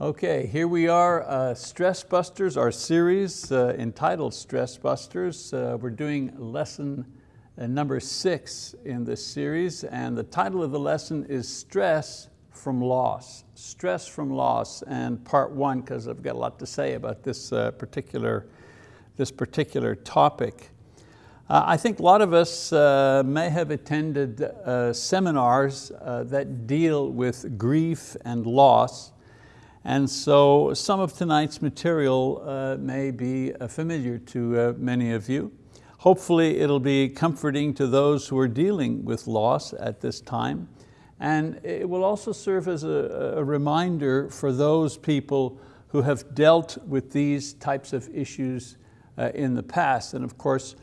Okay, here we are, uh, Stress Busters, our series uh, entitled Stress Busters. Uh, we're doing lesson uh, number six in this series, and the title of the lesson is Stress from Loss. Stress from Loss, and part one, because I've got a lot to say about this, uh, particular, this particular topic. Uh, I think a lot of us may have attended seminars that deal with grief and loss, and so some of tonight's material uh, may be uh, familiar to uh, many of you. Hopefully it'll be comforting to those who are dealing with loss at this time. And it will also serve as a, a reminder for those people who have dealt with these types of issues uh, in the past. And of course,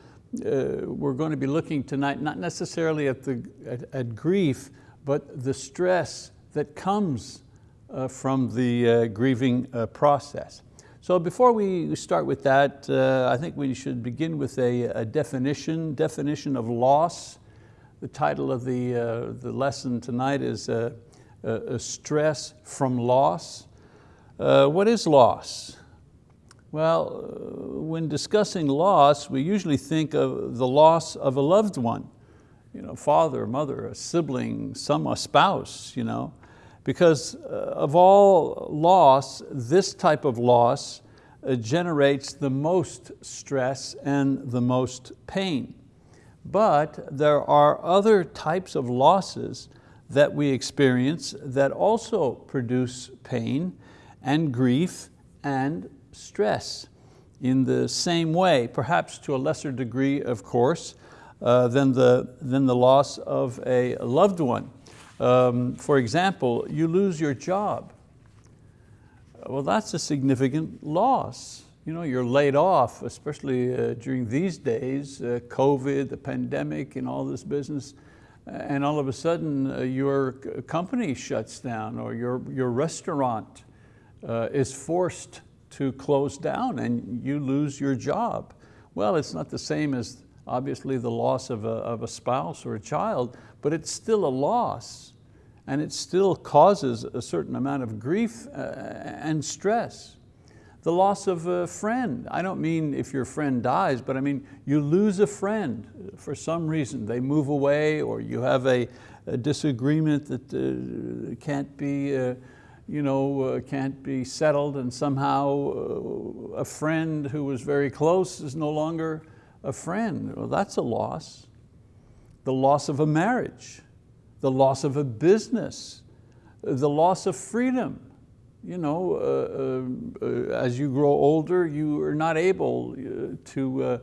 uh, we're going to be looking tonight, not necessarily at, the, at, at grief, but the stress that comes uh, from the uh, grieving uh, process. So before we start with that, I think we should begin with a, a, definition, definition of loss. The title of the, the lesson tonight is a Stress from Loss. what is loss? Well, when discussing loss, we usually think of the loss of a loved one, you know, father, mother, a sibling, some, a spouse, you know. Because uh, of all loss, this type of loss uh, generates the most stress and the most pain. But there are other types of losses that we experience that also produce pain and grief and stress in the same way, perhaps to a lesser degree, of course, uh, than, the, than the loss of a loved one. Um, for example, you lose your job. Well, that's a significant loss. You know, you're laid off, especially uh, during these days, uh, COVID, the pandemic and all this business, and all of a sudden uh, your company shuts down or your, your restaurant uh, is forced to close down and you lose your job. Well, it's not the same as obviously the loss of a, of a spouse or a child, but it's still a loss and it still causes a certain amount of grief uh, and stress. The loss of a friend. I don't mean if your friend dies, but I mean you lose a friend for some reason. They move away or you have a, a disagreement that uh, can't be uh, you know, uh, can't be settled and somehow uh, a friend who was very close is no longer a friend. Well, that's a loss. The loss of a marriage the loss of a business, the loss of freedom. You know, uh, uh, uh as you grow older, you are not able uh, to, uh,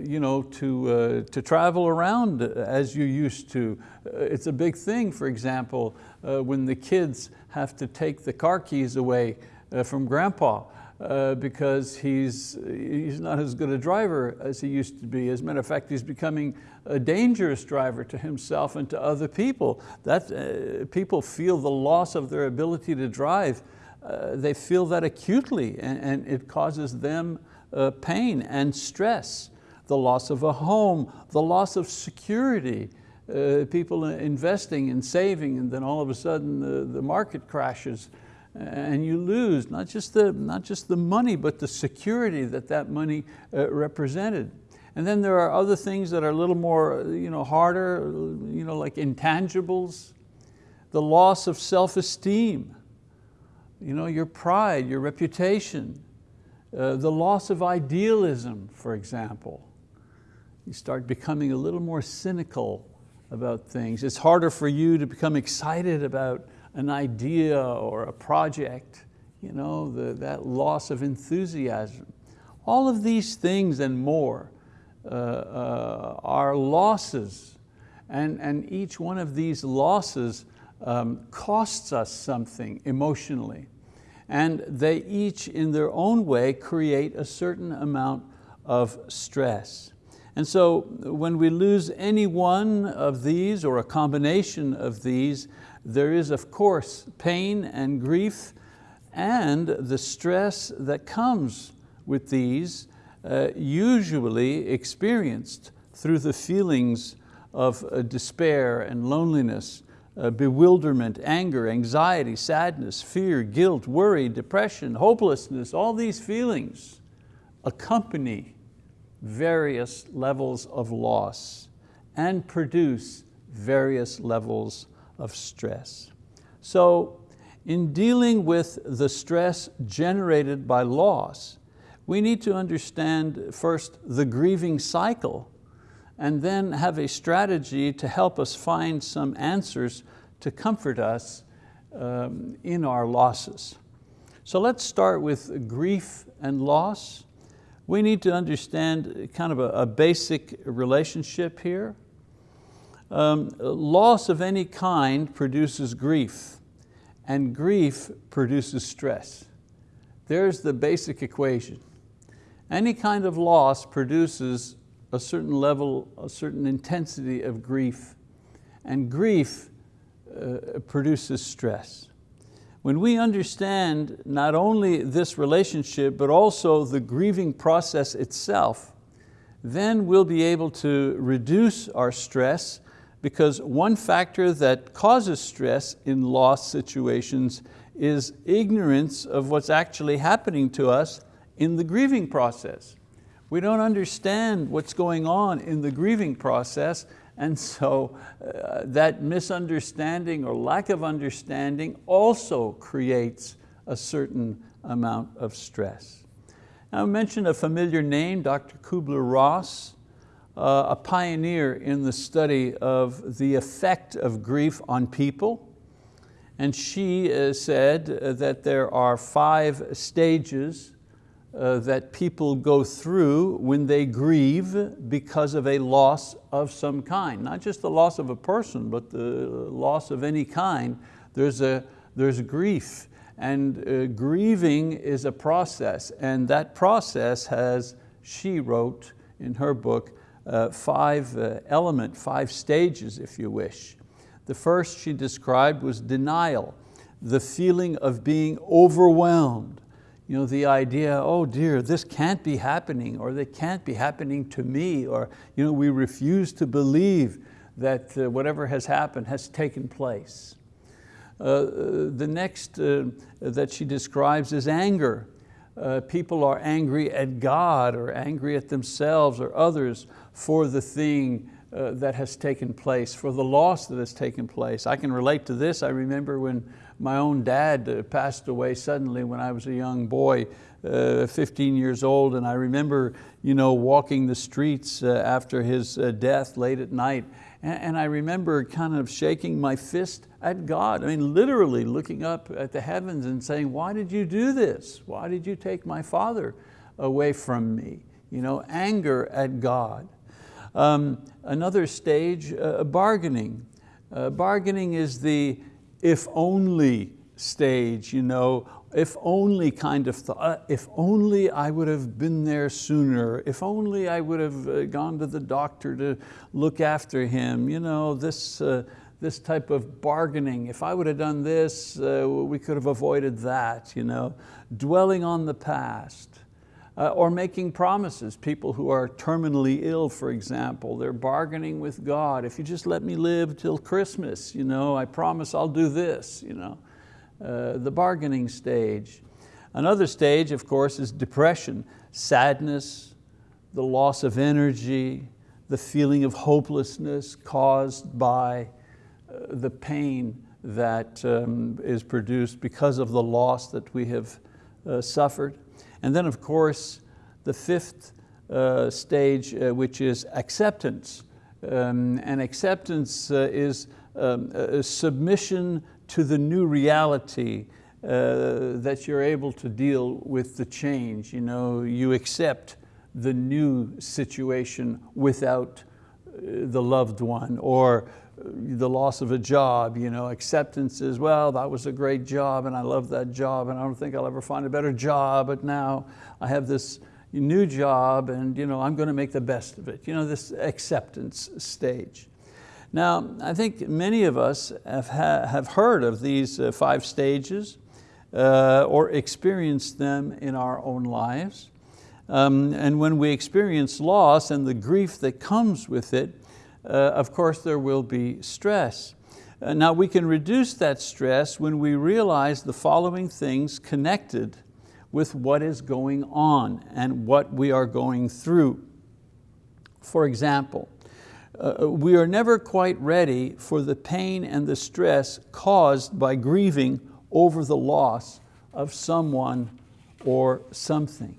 you know, to, to travel around as you used to. it's a big thing, for example, when the kids have to take the car keys away from grandpa uh, because he's, he's not as good a driver as he used to be. As a matter of fact, he's becoming a dangerous driver to himself and to other people. That, uh, people feel the loss of their ability to drive. Uh, they feel that acutely and, and it causes them uh, pain and stress. The loss of a home, the loss of security, uh, people investing and saving and then all of a sudden the, the market crashes and you lose not just, the, not just the money, but the security that that money uh, represented. And then there are other things that are a little more you know, harder, you know, like intangibles, the loss of self-esteem, you know, your pride, your reputation, uh, the loss of idealism, for example. You start becoming a little more cynical about things. It's harder for you to become excited about an idea or a project, you know, the, that loss of enthusiasm. All of these things and more uh, uh, are losses and, and each one of these losses um, costs us something emotionally. And they each in their own way create a certain amount of stress. And so when we lose any one of these or a combination of these, there is of course pain and grief and the stress that comes with these, uh, usually experienced through the feelings of uh, despair and loneliness uh, bewilderment, anger, anxiety, sadness, fear, guilt, worry, depression, hopelessness, all these feelings accompany various levels of loss and produce various levels of stress. So in dealing with the stress generated by loss, we need to understand first the grieving cycle and then have a strategy to help us find some answers to comfort us um, in our losses. So let's start with grief and loss. We need to understand kind of a, a basic relationship here. Um, loss of any kind produces grief and grief produces stress. There's the basic equation. Any kind of loss produces a certain level, a certain intensity of grief, and grief uh, produces stress. When we understand not only this relationship, but also the grieving process itself, then we'll be able to reduce our stress because one factor that causes stress in loss situations is ignorance of what's actually happening to us in the grieving process. We don't understand what's going on in the grieving process and so uh, that misunderstanding or lack of understanding also creates a certain amount of stress. Now I mentioned a familiar name, Dr. Kubler-Ross, uh, a pioneer in the study of the effect of grief on people. And she uh, said that there are five stages uh, that people go through when they grieve because of a loss of some kind. Not just the loss of a person, but the loss of any kind. There's, a, there's grief and uh, grieving is a process and that process has, she wrote in her book, uh, five uh, element, five stages if you wish. The first she described was denial, the feeling of being overwhelmed, you know, the idea, oh dear, this can't be happening, or that can't be happening to me, or you know, we refuse to believe that uh, whatever has happened has taken place. Uh, the next uh, that she describes is anger. Uh, people are angry at God or angry at themselves or others for the thing uh, that has taken place, for the loss that has taken place. I can relate to this. I remember when my own dad uh, passed away suddenly when I was a young boy, uh, 15 years old, and I remember you know, walking the streets uh, after his uh, death late at night, and, and I remember kind of shaking my fist at God. I mean, literally looking up at the heavens and saying, why did you do this? Why did you take my father away from me? You know, anger at God. Um, another stage, uh, bargaining. Uh, bargaining is the if only stage, you know, if only kind of thought, uh, if only I would have been there sooner, if only I would have uh, gone to the doctor to look after him, you know, this, uh, this type of bargaining, if I would have done this, uh, we could have avoided that, you know, dwelling on the past uh, or making promises. People who are terminally ill, for example, they're bargaining with God. If you just let me live till Christmas, you know, I promise I'll do this. You know. Uh, the bargaining stage. Another stage, of course, is depression, sadness, the loss of energy, the feeling of hopelessness caused by uh, the pain that um, is produced because of the loss that we have uh, suffered. And then of course, the fifth uh, stage, uh, which is acceptance. Um, and acceptance uh, is um, submission to the new reality uh, that you're able to deal with the change. You, know, you accept the new situation without uh, the loved one or the loss of a job, you know, acceptance is, well, that was a great job and I love that job and I don't think I'll ever find a better job, but now I have this new job and you know, I'm going to make the best of it. You know, this acceptance stage. Now, I think many of us have, ha have heard of these uh, five stages uh, or experienced them in our own lives. Um, and when we experience loss and the grief that comes with it, of course there will be stress. Uh, now we can reduce that stress when we realize the following things connected with what is going on and what we are going through. For example, uh, we are never quite ready for the pain and the stress caused by grieving over the loss of someone or something.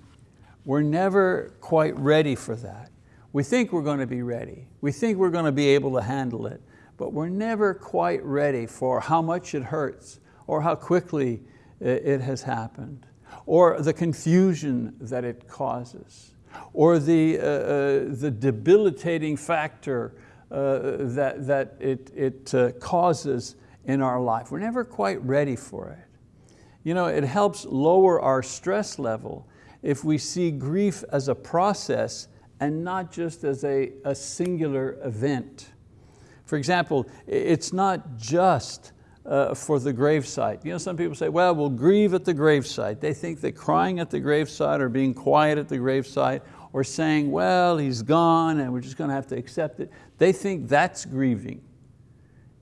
We're never quite ready for that. We think we're going to be ready. We think we're going to be able to handle it, but we're never quite ready for how much it hurts or how quickly it has happened or the confusion that it causes or the, uh, uh, the debilitating factor uh, that, that it, it uh, causes in our life. We're never quite ready for it. You know, it helps lower our stress level if we see grief as a process and not just as a, a singular event. For example, it's not just uh, for the gravesite. You know, some people say, well, we'll grieve at the gravesite. They think that crying at the gravesite or being quiet at the gravesite or saying, well, he's gone and we're just going to have to accept it. They think that's grieving.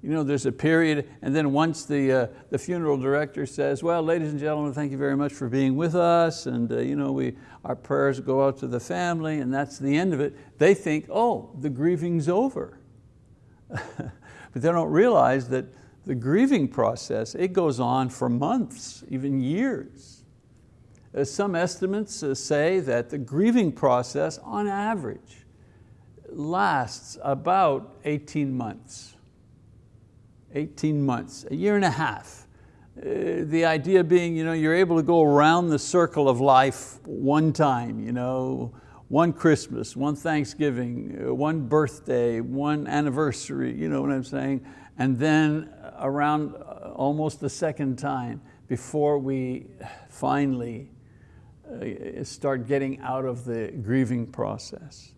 You know, there's a period, and then once the, uh, the funeral director says, well, ladies and gentlemen, thank you very much for being with us, and uh, you know, we, our prayers go out to the family, and that's the end of it, they think, oh, the grieving's over. but they don't realize that the grieving process, it goes on for months, even years. As some estimates uh, say that the grieving process, on average, lasts about 18 months. 18 months, a year and a half. Uh, the idea being you know, you're able to go around the circle of life one time, you know, one Christmas, one Thanksgiving, uh, one birthday, one anniversary, you know what I'm saying? And then around uh, almost the second time before we finally start getting out of the grieving process.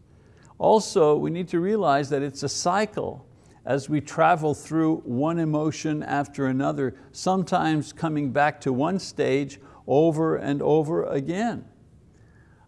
Also, we need to realize that it's a cycle as we travel through one emotion after another, sometimes coming back to one stage over and over again.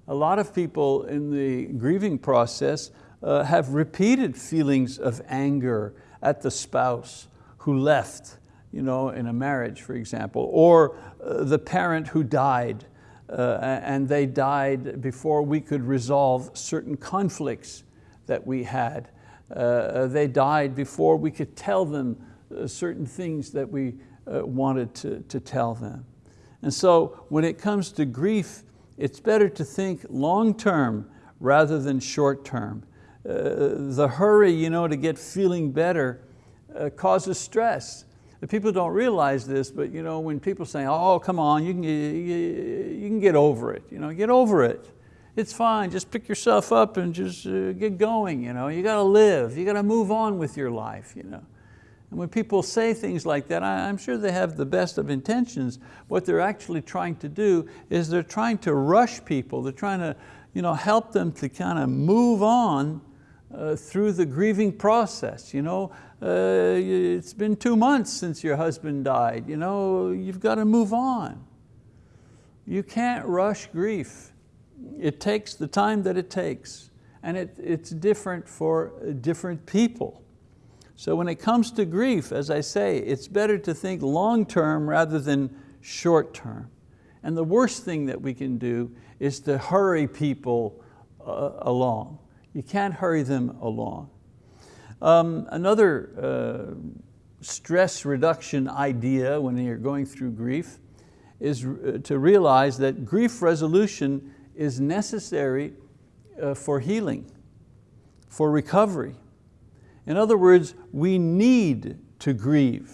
A lot of people in the grieving process uh, have repeated feelings of anger at the spouse who left you know, in a marriage, for example, or uh, the parent who died uh, and they died before we could resolve certain conflicts that we had. Uh, uh, they died before we could tell them uh, certain things that we wanted to, to tell them. And so when it comes to grief, it's better to think long-term rather than short-term. Uh, the hurry you know, to get feeling better uh, causes stress. People don't realize this, but you know, when people say, oh, come on, you can, you, you can get over it. You know, get over it it's fine, just pick yourself up and just uh, get going. You, know? you got to live, you got to move on with your life. You know? And when people say things like that, I, I'm sure they have the best of intentions. What they're actually trying to do is they're trying to rush people. They're trying to you know, help them to kind of move on uh, through the grieving process. You know, uh, it's been two months since your husband died. You know, you've got to move on. You can't rush grief it takes the time that it takes and it, it's different for different people. So when it comes to grief, as I say, it's better to think long-term rather than short-term. And the worst thing that we can do is to hurry people uh, along. You can't hurry them along. Um, another uh, stress reduction idea when you're going through grief is uh, to realize that grief resolution is necessary uh, for healing, for recovery. In other words, we need to grieve.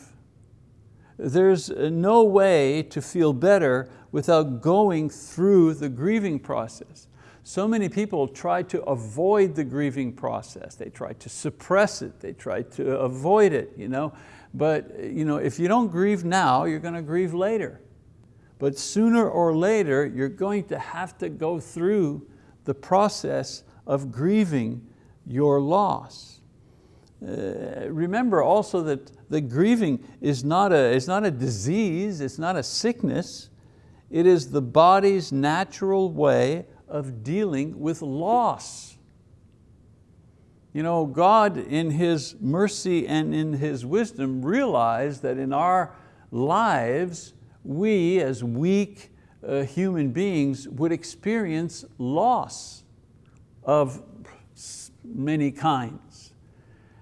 There's uh, no way to feel better without going through the grieving process. So many people try to avoid the grieving process. They try to suppress it. They try to avoid it. You know? But you know, if you don't grieve now, you're going to grieve later but sooner or later you're going to have to go through the process of grieving your loss. Uh, remember also that the grieving is not, a, is not a disease, it's not a sickness, it is the body's natural way of dealing with loss. You know, God in His mercy and in His wisdom realized that in our lives, we as weak uh, human beings would experience loss of many kinds.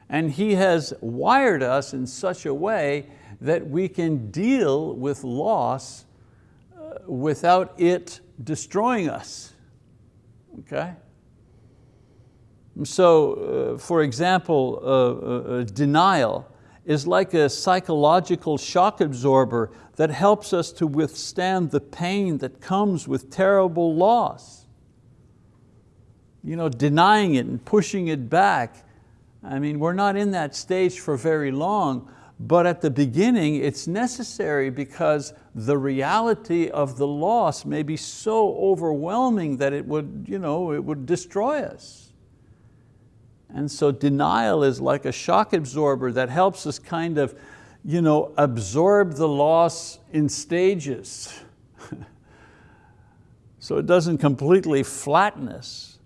And He has wired us in such a way that we can deal with loss uh, without it destroying us, okay? So, uh, for example, uh, uh, uh, denial is like a psychological shock absorber that helps us to withstand the pain that comes with terrible loss. You know, denying it and pushing it back. I mean, we're not in that stage for very long, but at the beginning it's necessary because the reality of the loss may be so overwhelming that it would, you know, it would destroy us. And so denial is like a shock absorber that helps us kind of you know, absorb the loss in stages. so it doesn't completely flatten us.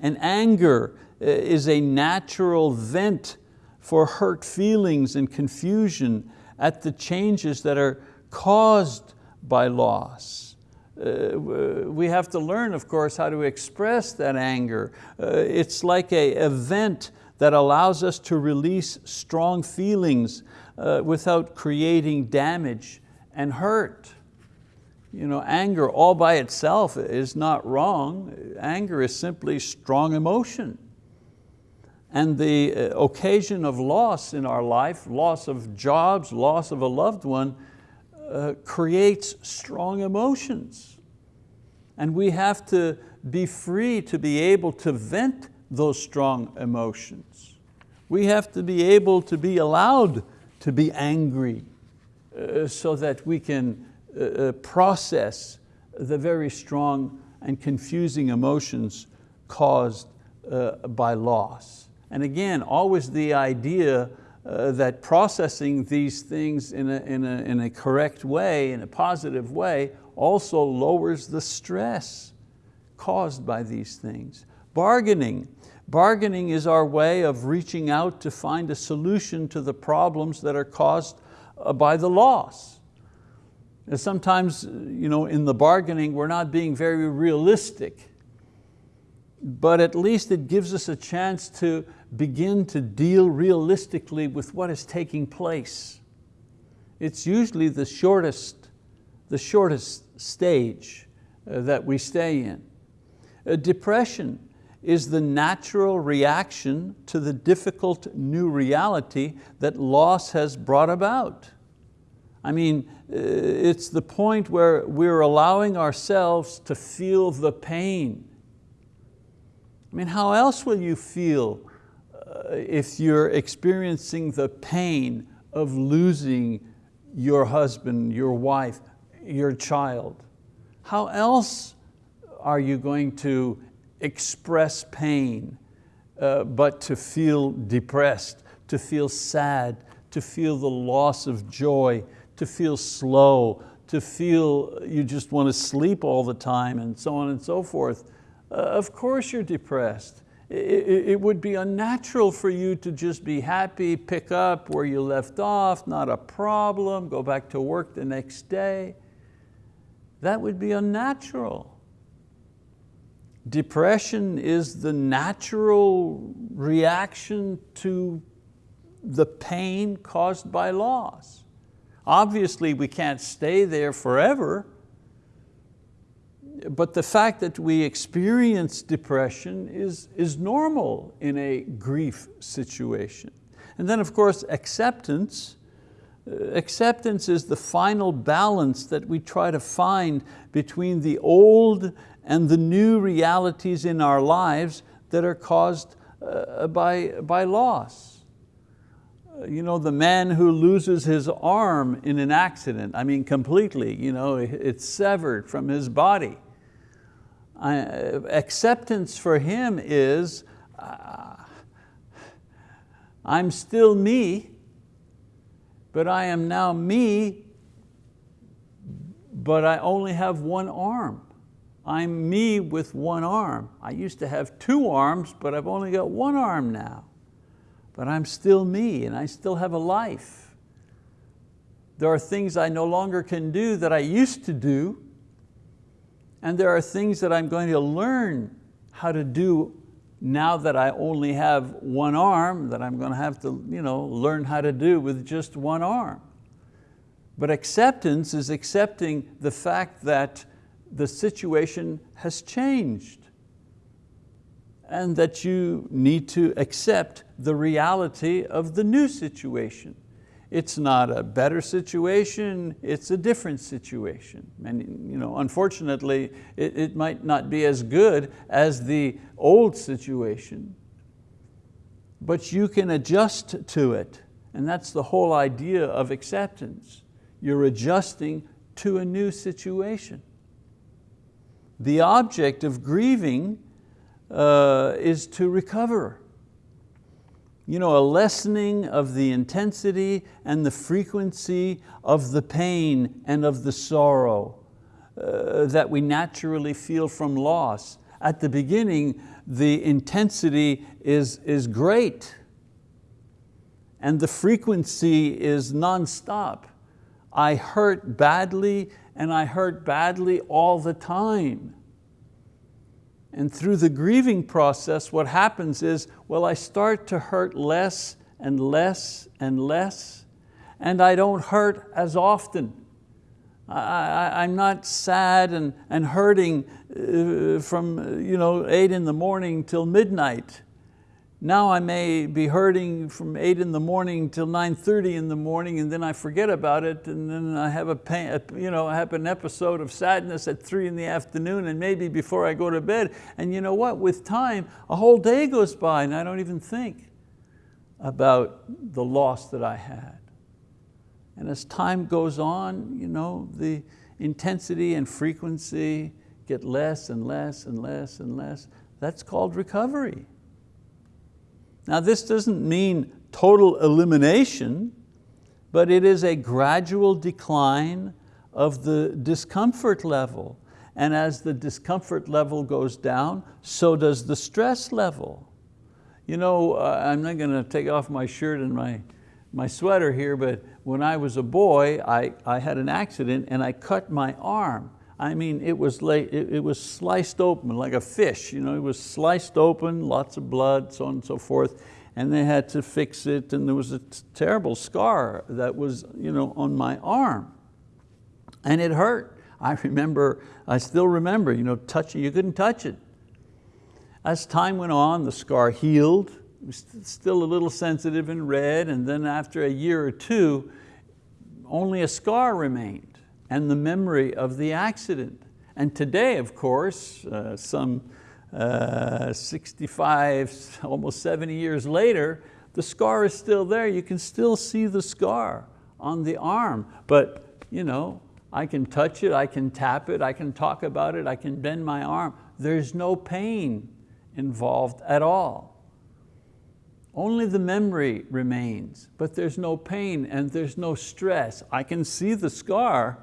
And anger uh, is a natural vent for hurt feelings and confusion at the changes that are caused by loss. Uh, we have to learn, of course, how to express that anger. Uh, it's like a event that allows us to release strong feelings uh, without creating damage and hurt. You know, anger all by itself is not wrong. Anger is simply strong emotion. And the uh, occasion of loss in our life, loss of jobs, loss of a loved one, uh, creates strong emotions. And we have to be free to be able to vent those strong emotions. We have to be able to be allowed to be angry uh, so that we can uh, uh process the very strong and confusing emotions caused uh, by loss. And again, always the idea uh, that processing these things in a, in, a, in a correct way, in a positive way, also lowers the stress caused by these things. Bargaining. Bargaining is our way of reaching out to find a solution to the problems that are caused uh, by the loss. And sometimes you know, in the bargaining we're not being very realistic, but at least it gives us a chance to begin to deal realistically with what is taking place. It's usually the shortest, the shortest stage uh, that we stay in. Uh, depression is the natural reaction to the difficult new reality that loss has brought about. I mean, uh, it's the point where we're allowing ourselves to feel the pain. I mean, how else will you feel uh, if you're experiencing the pain of losing your husband, your wife, your child, how else are you going to express pain uh, but to feel depressed, to feel sad, to feel the loss of joy, to feel slow, to feel you just want to sleep all the time and so on and so forth. Uh, of course you're depressed it would be unnatural for you to just be happy, pick up where you left off, not a problem, go back to work the next day. That would be unnatural. Depression is the natural reaction to the pain caused by loss. Obviously we can't stay there forever, but the fact that we experience depression is, is normal in a grief situation. And then of course acceptance, uh, acceptance is the final balance that we try to find between the old and the new realities in our lives that are caused uh, by, by loss. Uh, you know, the man who loses his arm in an accident, I mean completely, you know, it's severed from his body acceptance for him is, uh, I'm still me, but I am now me, but I only have one arm. I'm me with one arm. I used to have two arms, but I've only got one arm now. But I'm still me and I still have a life. There are things I no longer can do that I used to do, and there are things that I'm going to learn how to do now that I only have one arm that I'm going to have to you know, learn how to do with just one arm. But acceptance is accepting the fact that the situation has changed and that you need to accept the reality of the new situation. It's not a better situation, it's a different situation. And you know, unfortunately, it, it might not be as good as the old situation, but you can adjust to it. And that's the whole idea of acceptance. You're adjusting to a new situation. The object of grieving uh, is to recover. You know, a lessening of the intensity and the frequency of the pain and of the sorrow uh, that we naturally feel from loss. At the beginning, the intensity is, is great and the frequency is nonstop. I hurt badly and I hurt badly all the time. And through the grieving process, what happens is, well, I start to hurt less and less and less, and I don't hurt as often. I, am not sad and, and hurting uh, from you know, eight in the morning till midnight. Now I may be hurting from eight in the morning till 9.30 in the morning and then I forget about it and then I have, a pain, you know, I have an episode of sadness at three in the afternoon and maybe before I go to bed. And you know what, with time, a whole day goes by and I don't even think about the loss that I had. And as time goes on, you know, the intensity and frequency get less and less and less and less. That's called recovery. Now this doesn't mean total elimination, but it is a gradual decline of the discomfort level. And as the discomfort level goes down, so does the stress level. You know, uh, I'm not going to take off my shirt and my, my sweater here, but when I was a boy, I, I had an accident and I cut my arm. I mean, it was, late, it, it, was sliced open like a fish. You know, it was sliced open, lots of blood, so on and so forth, and they had to fix it, and there was a terrible scar that was you know, on my arm, and it hurt. I remember, I still remember, you know, touching, you couldn't touch it. As time went on, the scar healed, it was still a little sensitive and red, and then after a year or two, only a scar remained and the memory of the accident. And today, of course, uh, some uh, 65, almost 70 years later, the scar is still there. You can still see the scar on the arm, but you know, I can touch it, I can tap it, I can talk about it, I can bend my arm. There's no pain involved at all. Only the memory remains, but there's no pain and there's no stress. I can see the scar,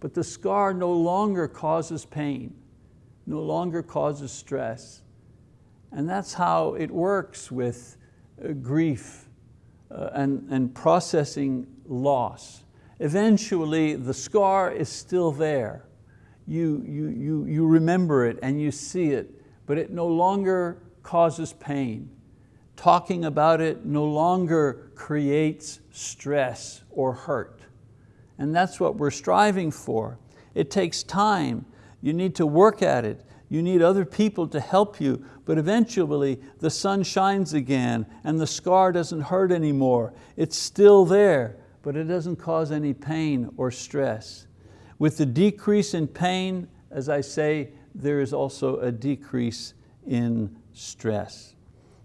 but the scar no longer causes pain, no longer causes stress. And that's how it works with uh, grief uh, and, and processing loss. Eventually the scar is still there. You, you, you, you remember it and you see it, but it no longer causes pain. Talking about it no longer creates stress or hurt. And that's what we're striving for. It takes time. You need to work at it. You need other people to help you, but eventually the sun shines again and the scar doesn't hurt anymore. It's still there, but it doesn't cause any pain or stress. With the decrease in pain, as I say, there is also a decrease in stress.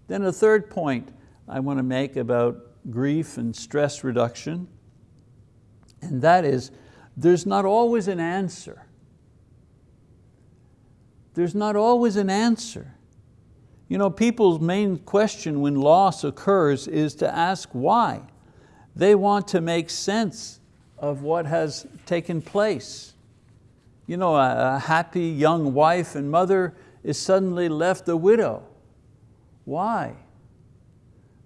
Then a third point I want to make about grief and stress reduction and that is, there's not always an answer. There's not always an answer. You know, people's main question when loss occurs is to ask why. They want to make sense of what has taken place. you know, a, a happy young wife and mother is suddenly left a widow. Why?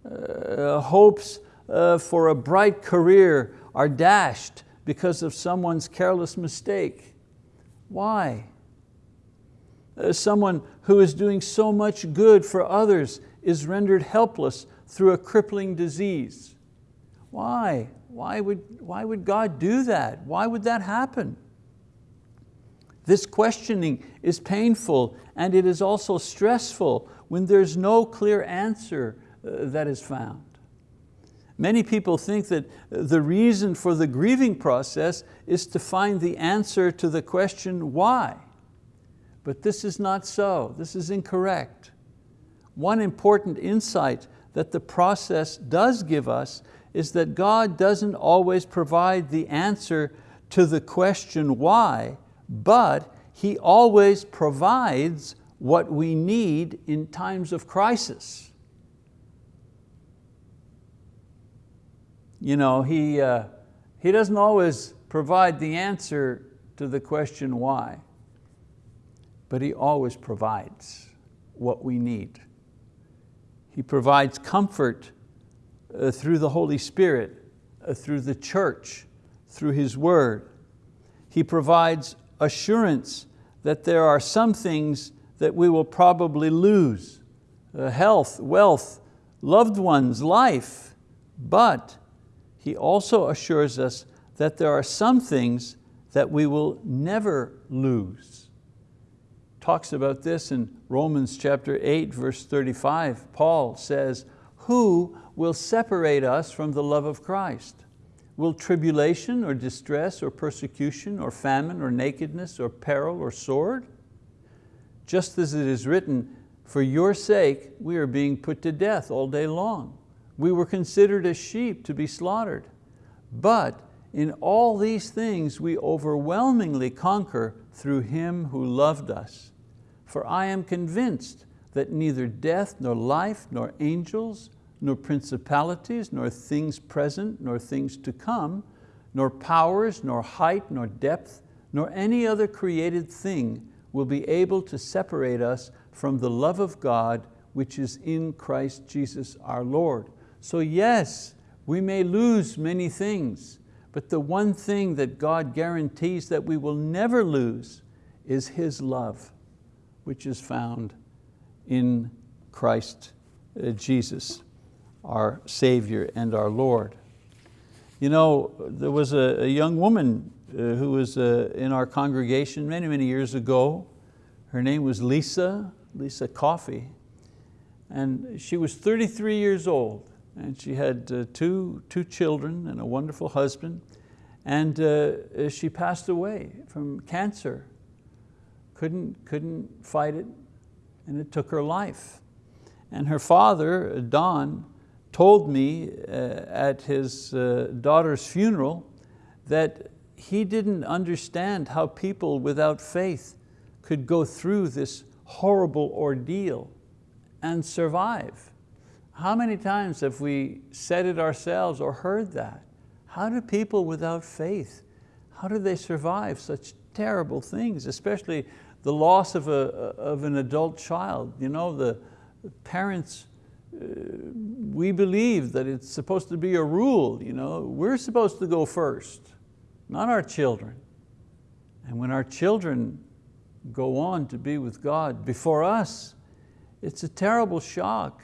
Uh, hopes uh, for a bright career are dashed because of someone's careless mistake. Why? Uh, someone who is doing so much good for others is rendered helpless through a crippling disease. Why? Why would, why would God do that? Why would that happen? This questioning is painful and it is also stressful when there's no clear answer uh, that is found. Many people think that the reason for the grieving process is to find the answer to the question why. But this is not so, this is incorrect. One important insight that the process does give us is that God doesn't always provide the answer to the question why, but He always provides what we need in times of crisis. You know, he, uh, he doesn't always provide the answer to the question why, but He always provides what we need. He provides comfort uh, through the Holy Spirit, uh, through the church, through His word. He provides assurance that there are some things that we will probably lose, uh, health, wealth, loved ones, life, but He also assures us that there are some things that we will never lose talks about this in Romans chapter 8, verse 35. Paul says, who will separate us from the love of Christ? Will tribulation or distress or persecution or famine or nakedness or peril or sword? Just as it is written, for your sake we are being put to death all day long. We were considered as sheep to be slaughtered. But in all these things we overwhelmingly conquer through Him who loved us. For I am convinced that neither death, nor life, nor angels, nor principalities, nor things present, nor things to come, nor powers, nor height, nor depth, nor any other created thing will be able to separate us from the love of God which is in Christ Jesus our Lord. So yes, we may lose many things, but the one thing that God guarantees that we will never lose is His love which is found in Christ uh, Jesus, our Savior and our Lord. You know, there was a, a young woman uh, who was uh, in our congregation many, many years ago. Her name was Lisa, Lisa Coffey. And she was 33 years old and she had uh, two, two children and a wonderful husband. And uh, she passed away from cancer couldn't, couldn't fight it, and it took her life. And her father, Don, told me uh, at his uh, daughter's funeral that he didn't understand how people without faith could go through this horrible ordeal and survive. How many times have we said it ourselves or heard that? How do people without faith, how do they survive such terrible things, especially the loss of, a, of an adult child. You know, the parents, uh, we believe that it's supposed to be a rule. You know? We're supposed to go first, not our children. And when our children go on to be with God before us, it's a terrible shock.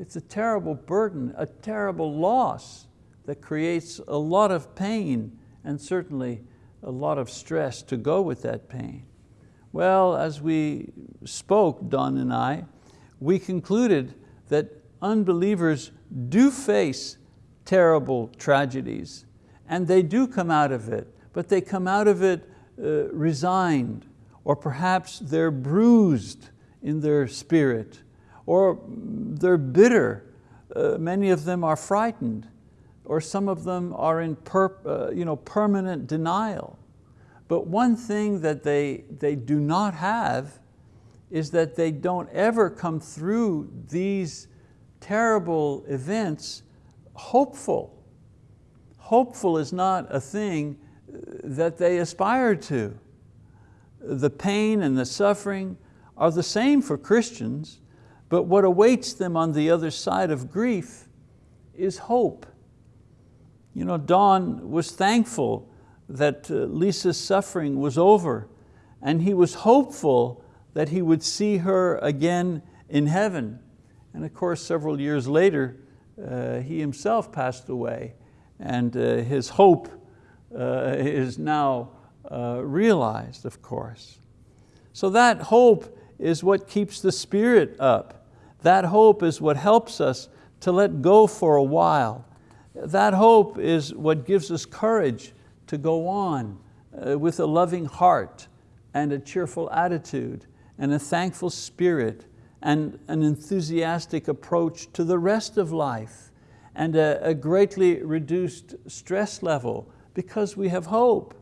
It's a terrible burden, a terrible loss that creates a lot of pain and certainly a lot of stress to go with that pain. Well, as we spoke, Don and I, we concluded that unbelievers do face terrible tragedies and they do come out of it, but they come out of it uh, resigned or perhaps they're bruised in their spirit or they're bitter. Uh, many of them are frightened or some of them are in per, uh, you know, permanent denial. But one thing that they, they do not have is that they don't ever come through these terrible events hopeful. Hopeful is not a thing that they aspire to. the pain and the suffering are the same for Christians, but what awaits them on the other side of grief is hope. You know, Don was thankful that uh, Lisa's suffering was over and he was hopeful that he would see her again in heaven. And of course, several years later, uh, he himself passed away and uh, his hope uh, is now uh, realized, of course. So that hope is what keeps the spirit up. That hope is what helps us to let go for a while. That hope is what gives us courage to go on uh, with a loving heart and a cheerful attitude and a thankful spirit and an enthusiastic approach to the rest of life and a, a greatly reduced stress level because we have hope.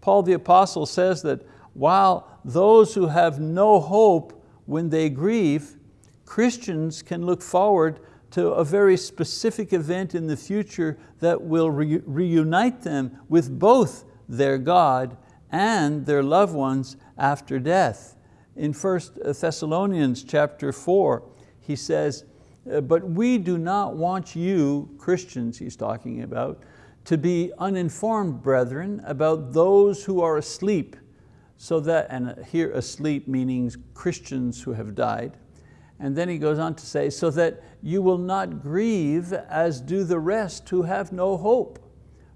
Paul the apostle says that while those who have no hope when they grieve, Christians can look forward to a very specific event in the future that will re reunite them with both their God and their loved ones after death. In 1 Thessalonians chapter 4, he says, uh, but we do not want you, Christians he's talking about, to be uninformed, brethren, about those who are asleep, so that, and here asleep meaning Christians who have died, and then he goes on to say, so that you will not grieve as do the rest who have no hope.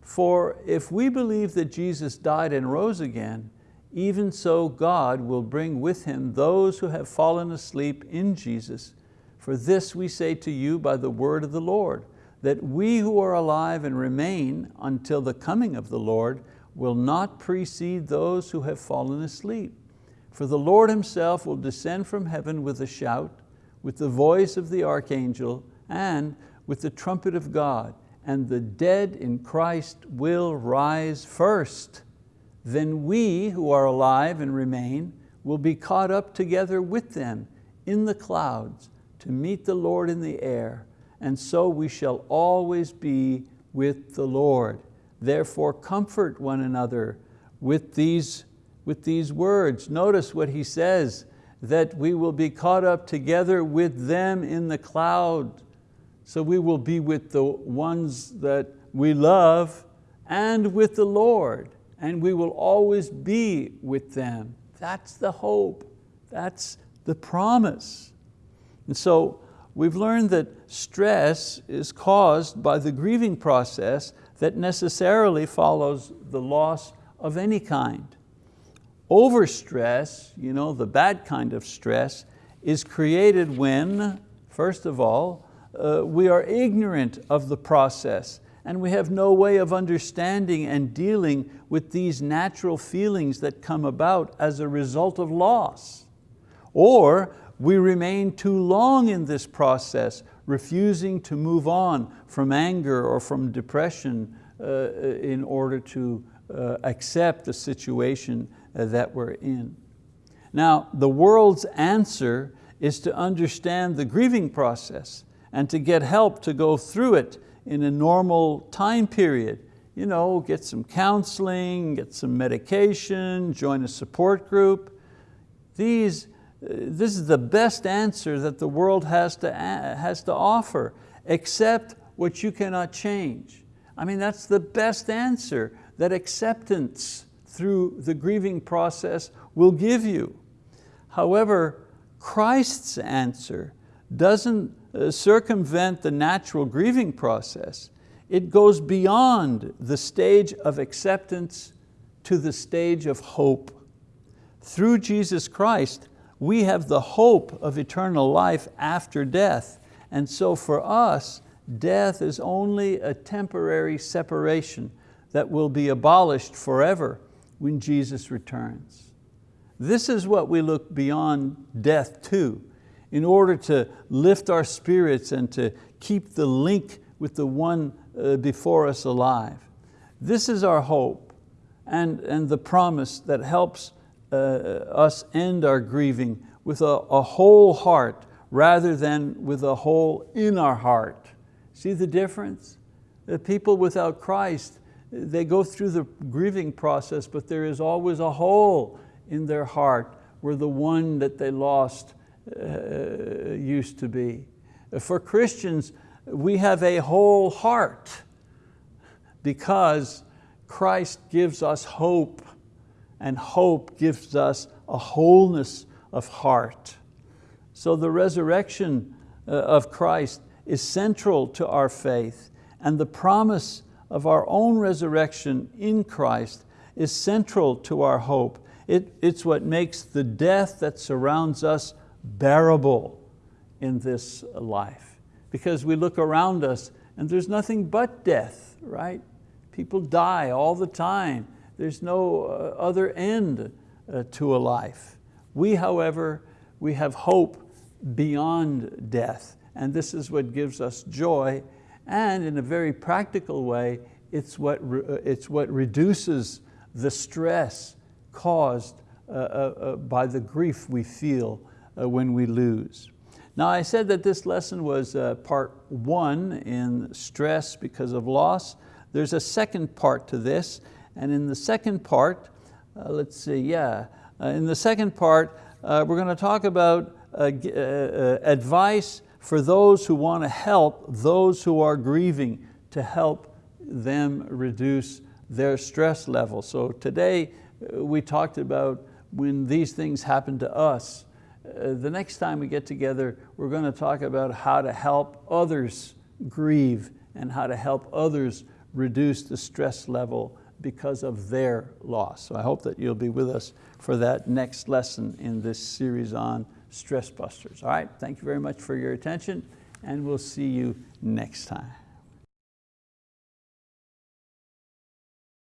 For if we believe that Jesus died and rose again, even so God will bring with Him those who have fallen asleep in Jesus. For this we say to you by the word of the Lord, that we who are alive and remain until the coming of the Lord will not precede those who have fallen asleep. For the Lord Himself will descend from heaven with a shout, with the voice of the archangel, and with the trumpet of God, and the dead in Christ will rise first. Then we who are alive and remain will be caught up together with them in the clouds to meet the Lord in the air, and so we shall always be with the Lord. Therefore comfort one another with these, with these words. Notice what he says, that we will be caught up together with them in the cloud. So we will be with the ones that we love and with the Lord, and we will always be with them. That's the hope, that's the promise. And so we've learned that stress is caused by the grieving process that necessarily follows the loss of any kind. Overstress, you know, the bad kind of stress, is created when, first of all, uh, we are ignorant of the process and we have no way of understanding and dealing with these natural feelings that come about as a result of loss. Or we remain too long in this process, refusing to move on from anger or from depression uh, in order to uh, accept the situation that we're in. Now, the world's answer is to understand the grieving process and to get help to go through it in a normal time period. You know, get some counseling, get some medication, join a support group. These, uh, this is the best answer that the world has to, has to offer, accept what you cannot change. I mean, that's the best answer that acceptance through the grieving process will give you. However, Christ's answer doesn't uh, circumvent the natural grieving process. It goes beyond the stage of acceptance to the stage of hope. Through Jesus Christ, we have the hope of eternal life after death. And so for us, death is only a temporary separation that will be abolished forever when Jesus returns. This is what we look beyond death to in order to lift our spirits and to keep the link with the one uh, before us alive. This is our hope and, and the promise that helps uh, us end our grieving with a, a whole heart rather than with a hole in our heart. See the difference? The people without Christ, they go through the grieving process, but there is always a hole in their heart where the one that they lost uh, used to be. For Christians, we have a whole heart because Christ gives us hope and hope gives us a wholeness of heart. So the resurrection uh, of Christ is central to our faith and the promise of our own resurrection in Christ is central to our hope. It, it's what makes the death that surrounds us bearable in this life. Because we look around us and there's nothing but death, right? People die all the time. There's no uh, other end uh, to a life. We, however, we have hope beyond death. And this is what gives us joy. And in a very practical way, it's what, uh, it's what reduces the stress caused uh, uh, uh, by the grief we feel uh, when we lose. Now I said that this lesson was uh, part one in stress because of loss. There's a second part to this, and in the second part, let's see, yeah, in the second part, we're going to talk about advice for those who want to help those who are grieving to help them reduce their stress level. So today we talked about when these things happen to us, uh, the next time we get together, we're going to talk about how to help others grieve and how to help others reduce the stress level because of their loss. So I hope that you'll be with us for that next lesson in this series on Stress Busters. All right, thank you very much for your attention and we'll see you next time.